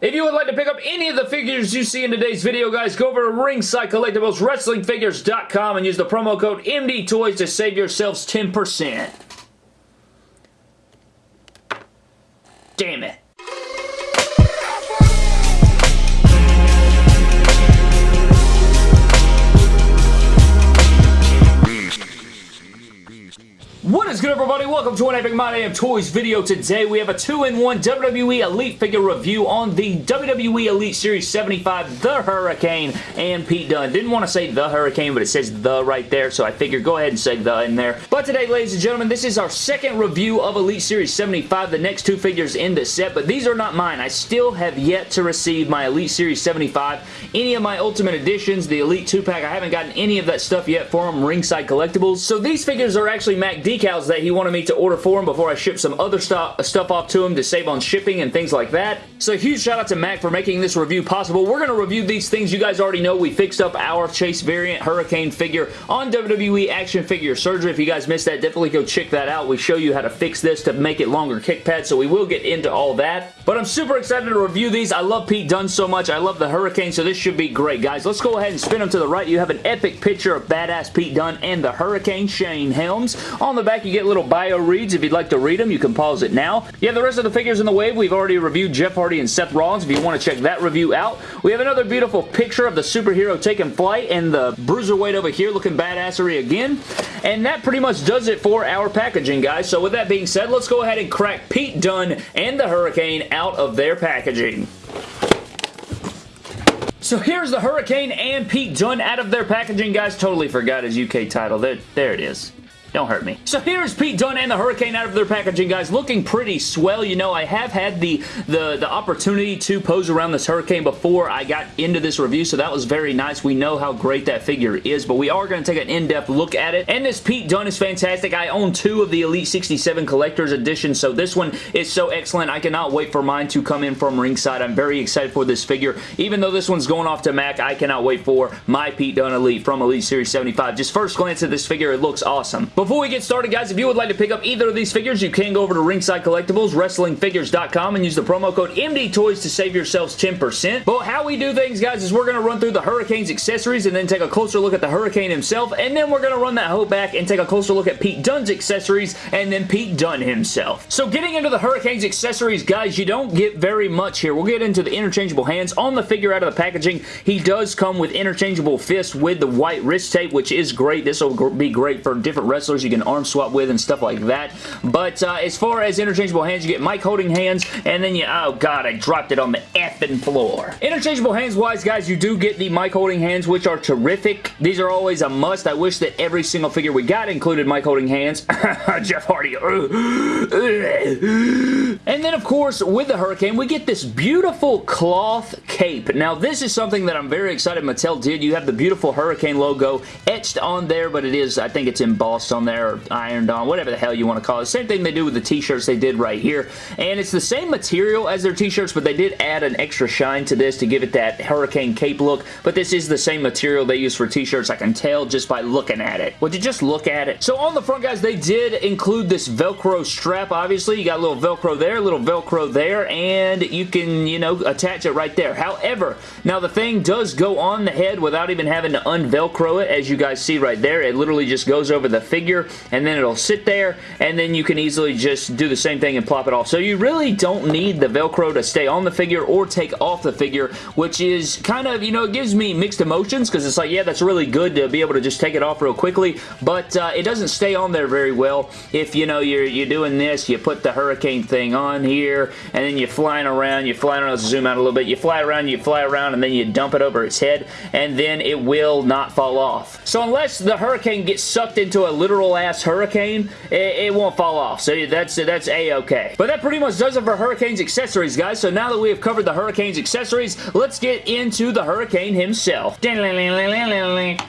If you would like to pick up any of the figures you see in today's video, guys, go over to Ringside Collectibles, WrestlingFigures.com, and use the promo code MDTOYS to save yourselves 10%. Damn it. What is good everybody? Welcome to an Epic My Damn Toys video. Today we have a 2-in-1 WWE Elite figure review on the WWE Elite Series 75 The Hurricane and Pete Dunne. Didn't want to say The Hurricane but it says The right there so I figured go ahead and say The in there. But today ladies and gentlemen this is our second review of Elite Series 75 the next two figures in the set but these are not mine. I still have yet to receive my Elite Series 75 any of my Ultimate Editions the Elite 2-pack I haven't gotten any of that stuff yet for them Ringside Collectibles. So these figures are actually Mac decals that he wanted me to order for him before I ship some other stuff, stuff off to him to save on shipping and things like that. So huge shout out to Mac for making this review possible. We're going to review these things. You guys already know we fixed up our Chase variant Hurricane figure on WWE Action Figure Surgery. If you guys missed that, definitely go check that out. We show you how to fix this to make it longer kick pad, so we will get into all that. But I'm super excited to review these. I love Pete Dunne so much. I love the Hurricane, so this should be great, guys. Let's go ahead and spin them to the right. You have an epic picture of badass Pete Dunne and the Hurricane Shane Helms. On the back, you get little bio reads. If you'd like to read them, you can pause it now. You have the rest of the figures in the wave. We've already reviewed Jeff Hardy and Seth Rollins if you want to check that review out. We have another beautiful picture of the superhero taking flight and the bruiserweight over here looking badassery again. And that pretty much does it for our packaging, guys. So with that being said, let's go ahead and crack Pete Dunne and the Hurricane out of their packaging. So here's the Hurricane and Pete Dunne out of their packaging, guys. Totally forgot his UK title. There, there it is. Don't hurt me. So here's Pete Dunne and the Hurricane out of their packaging, guys. Looking pretty swell. You know, I have had the, the, the opportunity to pose around this Hurricane before I got into this review, so that was very nice. We know how great that figure is, but we are going to take an in-depth look at it. And this Pete Dunne is fantastic. I own two of the Elite 67 Collector's Edition, so this one is so excellent. I cannot wait for mine to come in from ringside. I'm very excited for this figure. Even though this one's going off to Mac, I cannot wait for my Pete Dunne Elite from Elite Series 75. Just first glance at this figure, it looks awesome. Before we get started, guys, if you would like to pick up either of these figures, you can go over to Ringside Collectibles, WrestlingFigures.com, and use the promo code MDTOYS to save yourselves 10%. But how we do things, guys, is we're going to run through the Hurricane's accessories and then take a closer look at the Hurricane himself, and then we're going to run that hoe back and take a closer look at Pete Dunne's accessories and then Pete Dunne himself. So getting into the Hurricane's accessories, guys, you don't get very much here. We'll get into the interchangeable hands. On the figure out of the packaging, he does come with interchangeable fists with the white wrist tape, which is great. This will be great for different wrestlers. You can arm swap with and stuff like that. But uh, as far as interchangeable hands, you get mic holding hands, and then you, oh god, I dropped it on the effing floor. Interchangeable hands wise, guys, you do get the mic holding hands, which are terrific. These are always a must. I wish that every single figure we got included mic holding hands. Jeff Hardy. and then, of course, with the Hurricane, we get this beautiful cloth cape. Now, this is something that I'm very excited Mattel did. You have the beautiful Hurricane logo etched on there, but it is, I think it's embossed on there, or ironed on, whatever the hell you want to call it. Same thing they do with the t-shirts they did right here. And it's the same material as their t-shirts, but they did add an extra shine to this to give it that hurricane cape look. But this is the same material they use for t-shirts. I can tell just by looking at it. Would you just look at it? So on the front, guys, they did include this Velcro strap, obviously. You got a little Velcro there, a little Velcro there, and you can, you know, attach it right there. However, now the thing does go on the head without even having to unvelcro it, as you guys see right there. It literally just goes over the figure, and then it'll sit there and then you can easily just do the same thing and plop it off. So you really don't need the Velcro to stay on the figure or take off the figure, which is kind of, you know, it gives me mixed emotions because it's like, yeah, that's really good to be able to just take it off real quickly, but uh, it doesn't stay on there very well. If, you know, you're, you're doing this, you put the hurricane thing on here, and then you're flying around, you're flying around, let's zoom out a little bit, you fly around, you fly around, and then you dump it over its head, and then it will not fall off. So unless the hurricane gets sucked into a literal ass hurricane, it, it won't fall off. So that's that's a-okay. But that pretty much does it for Hurricane's accessories, guys. So now that we have covered the Hurricane's accessories, let's get into the Hurricane himself.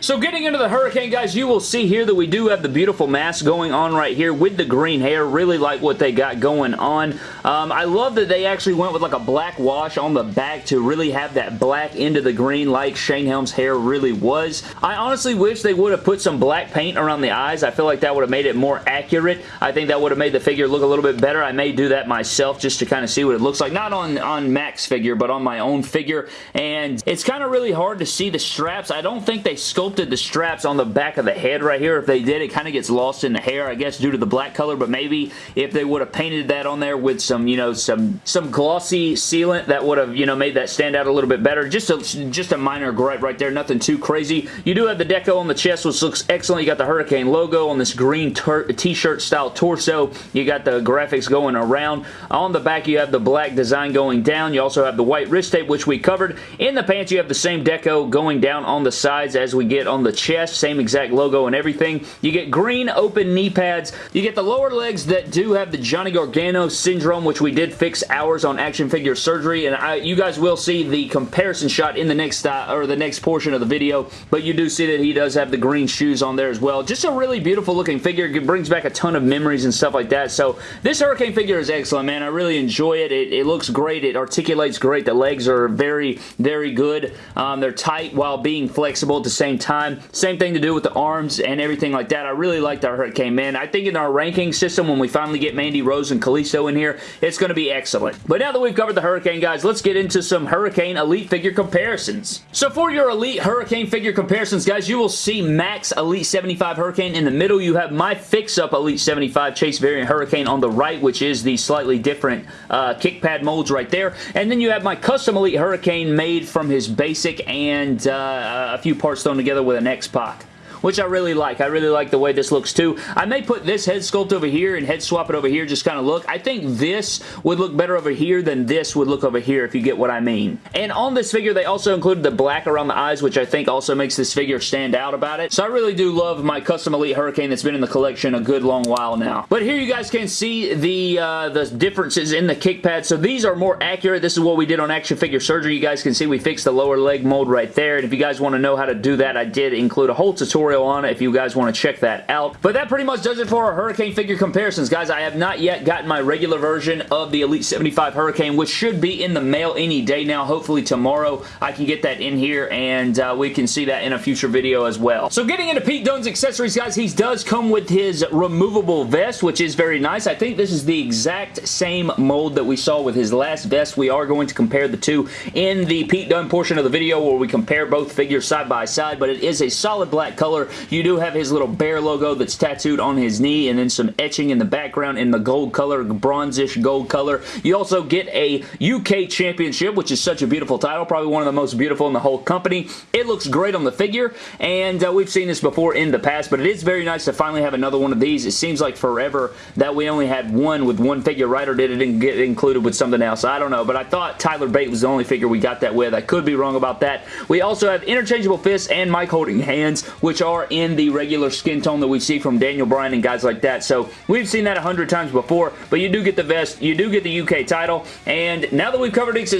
So getting into the Hurricane, guys, you will see here that we do have the beautiful mask going on right here with the green hair. Really like what they got going on. Um, I love that they actually went with like a black wash on the back to really have that black into the green like Shane Helms' hair really was. I honestly wish they would have put some black paint around the eyes. I I feel like that would have made it more accurate. I think that would have made the figure look a little bit better. I may do that myself just to kind of see what it looks like. Not on, on Mac's figure, but on my own figure. And it's kind of really hard to see the straps. I don't think they sculpted the straps on the back of the head right here. If they did, it kind of gets lost in the hair, I guess, due to the black color. But maybe if they would have painted that on there with some, you know, some, some glossy sealant, that would have, you know, made that stand out a little bit better. Just a, just a minor gripe right there. Nothing too crazy. You do have the deco on the chest, which looks excellent. You got the Hurricane logo on this green t-shirt style torso. You got the graphics going around. On the back, you have the black design going down. You also have the white wrist tape, which we covered. In the pants, you have the same deco going down on the sides as we get on the chest. Same exact logo and everything. You get green open knee pads. You get the lower legs that do have the Johnny Gargano syndrome, which we did fix ours on action figure surgery, and I, you guys will see the comparison shot in the next uh, or the next portion of the video, but you do see that he does have the green shoes on there as well. Just a really beautiful looking figure. It brings back a ton of memories and stuff like that, so this Hurricane figure is excellent, man. I really enjoy it. It, it looks great. It articulates great. The legs are very, very good. Um, they're tight while being flexible at the same time. Same thing to do with the arms and everything like that. I really like the Hurricane, man. I think in our ranking system, when we finally get Mandy Rose and Kalisto in here, it's going to be excellent. But now that we've covered the Hurricane, guys, let's get into some Hurricane Elite figure comparisons. So for your Elite Hurricane figure comparisons, guys, you will see Mac's Elite 75 Hurricane. In the middle, you have my fix-up Elite 75 Chase Variant Hurricane on the right, which is the slightly different uh, kick pad molds right there. And then you have my custom Elite Hurricane made from his basic and uh, a few parts thrown together with an X-Pac which I really like. I really like the way this looks too. I may put this head sculpt over here and head swap it over here, just kind of look. I think this would look better over here than this would look over here, if you get what I mean. And on this figure, they also included the black around the eyes, which I think also makes this figure stand out about it. So I really do love my Custom Elite Hurricane that's been in the collection a good long while now. But here you guys can see the, uh, the differences in the kick pads. So these are more accurate. This is what we did on Action Figure Surgery. You guys can see we fixed the lower leg mold right there. And if you guys want to know how to do that, I did include a whole tutorial tutorial on it if you guys want to check that out. But that pretty much does it for our Hurricane figure comparisons, guys. I have not yet gotten my regular version of the Elite 75 Hurricane, which should be in the mail any day now. Hopefully tomorrow I can get that in here and uh, we can see that in a future video as well. So getting into Pete Dunne's accessories, guys, he does come with his removable vest, which is very nice. I think this is the exact same mold that we saw with his last vest. We are going to compare the two in the Pete Dunne portion of the video where we compare both figures side by side, but it is a solid black color color. You do have his little bear logo that's tattooed on his knee and then some etching in the background in the gold color, bronzish gold color. You also get a UK Championship, which is such a beautiful title, probably one of the most beautiful in the whole company. It looks great on the figure, and uh, we've seen this before in the past, but it is very nice to finally have another one of these. It seems like forever that we only had one with one figure, right, or did it get included with something else? I don't know, but I thought Tyler Bate was the only figure we got that with. I could be wrong about that. We also have interchangeable fists and mic holding hands, which are are in the regular skin tone that we see from Daniel Bryan and guys like that. So we've seen that a hundred times before, but you do get the vest, you do get the UK title, and now that we've covered his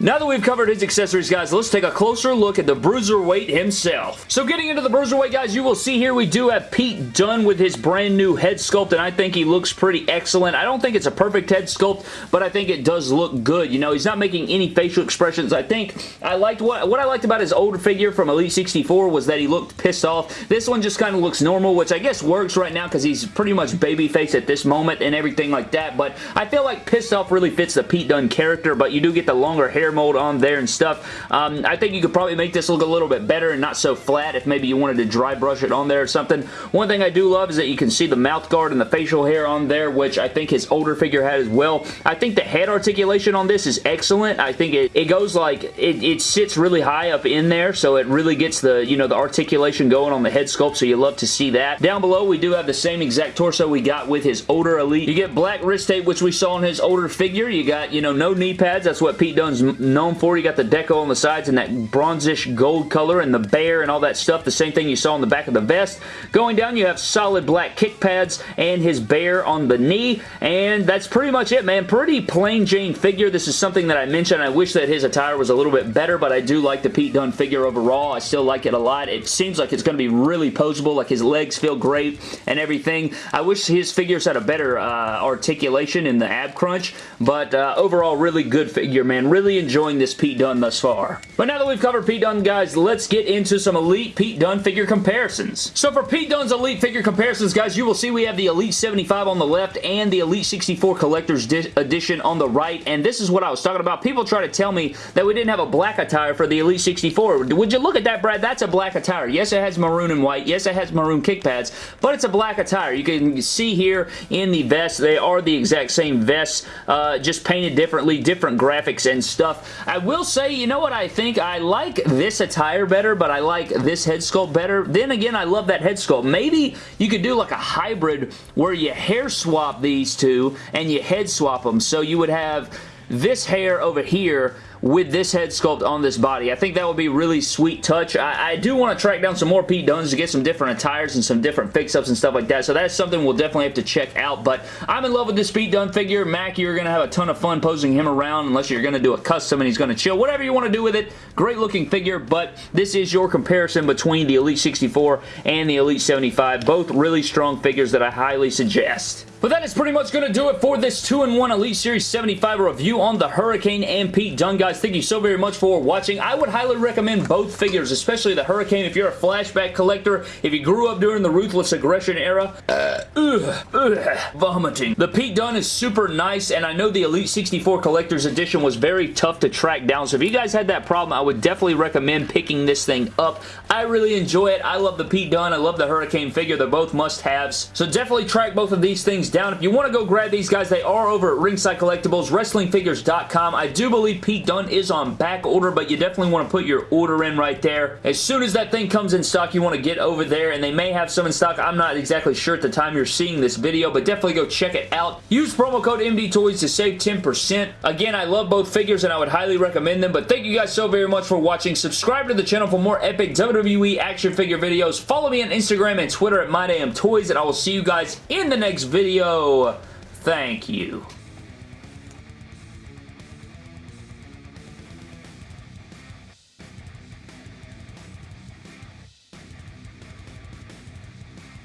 now that we've covered his accessories, guys, let's take a closer look at the Bruiserweight himself. So getting into the Bruiserweight, guys, you will see here we do have Pete Dunne with his brand new head sculpt, and I think he looks pretty excellent. I don't think it's a perfect head sculpt, but I think it does look good. You know, he's not making any facial expressions. I think I liked what, what I liked about his older figure from Elite 64 was that he looked pissed off. This one just kind of looks normal, which I guess works right now because he's pretty much babyface at this moment and everything like that, but I feel like pissed off really fits the Pete Dunne character, but you do get the longer hair mold on there and stuff. Um, I think you could probably make this look a little bit better and not so flat if maybe you wanted to dry brush it on there or something. One thing I do love is that you can see the mouth guard and the facial hair on there, which I think his older figure had as well. I think the head articulation on this is excellent. I think it, it goes like, it, it sits really high up in there, so it really gets the, you know, the articulation going on the head sculpt, so you love to see that. Down below, we do have the same exact torso we got with his older Elite. You get black wrist tape, which we saw in his older figure. You got, you know, no knee pads. That's what Pete Dunne's known for. You got the deco on the sides and that bronzish gold color and the bear and all that stuff. The same thing you saw on the back of the vest. Going down, you have solid black kick pads and his bear on the knee, and that's pretty much it, man. Pretty plain Jane figure. This is something that I mentioned. I wish that his attire was a little bit better, but I do like the Pete Dunne figure overall overall, I still like it a lot. It seems like it's going to be really poseable, like his legs feel great and everything. I wish his figures had a better uh, articulation in the ab crunch, but uh, overall, really good figure, man. Really enjoying this Pete Dunne thus far. But now that we've covered Pete Dunne, guys, let's get into some Elite Pete Dunne figure comparisons. So for Pete Dunne's Elite figure comparisons, guys, you will see we have the Elite 75 on the left and the Elite 64 Collector's Edition on the right, and this is what I was talking about. People try to tell me that we didn't have a black attire for the Elite 64. Would you look at that, Brad? That's a black attire. Yes, it has maroon and white. Yes, it has maroon kick pads, but it's a black attire. You can see here in the vest, they are the exact same vests, uh, just painted differently, different graphics and stuff. I will say, you know what I think? I like this attire better, but I like this head sculpt better. Then again, I love that head sculpt. Maybe you could do like a hybrid where you hair swap these two and you head swap them. So you would have this hair over here with this head sculpt on this body. I think that would be really sweet touch. I, I do want to track down some more Pete Dunnes to get some different attires and some different fix-ups and stuff like that, so that's something we'll definitely have to check out, but I'm in love with this Pete Dunne figure. Mac, you're going to have a ton of fun posing him around unless you're going to do a custom and he's going to chill. Whatever you want to do with it, great looking figure, but this is your comparison between the Elite 64 and the Elite 75. Both really strong figures that I highly suggest. But that is pretty much going to do it for this 2-in-1 Elite Series 75 review on the Hurricane and Pete Dunne, guys. Thank you so very much for watching. I would highly recommend both figures, especially the Hurricane if you're a flashback collector, if you grew up during the Ruthless Aggression era. Uh, ugh, ugh, vomiting. The Pete Dunne is super nice, and I know the Elite 64 Collector's Edition was very tough to track down, so if you guys had that problem, I would definitely recommend picking this thing up. I really enjoy it. I love the Pete Dunne. I love the Hurricane figure. They're both must-haves. So definitely track both of these things down. If you want to go grab these guys, they are over at Ringside Collectibles, WrestlingFigures.com. I do believe Pete Dunne is on back order, but you definitely want to put your order in right there. As soon as that thing comes in stock, you want to get over there, and they may have some in stock. I'm not exactly sure at the time you're seeing this video, but definitely go check it out. Use promo code MDTOYS to save 10%. Again, I love both figures, and I would highly recommend them, but thank you guys so very much for watching. Subscribe to the channel for more epic WWE action figure videos. Follow me on Instagram and Twitter at MyDamnToys, and I will see you guys in the next video. Thank you.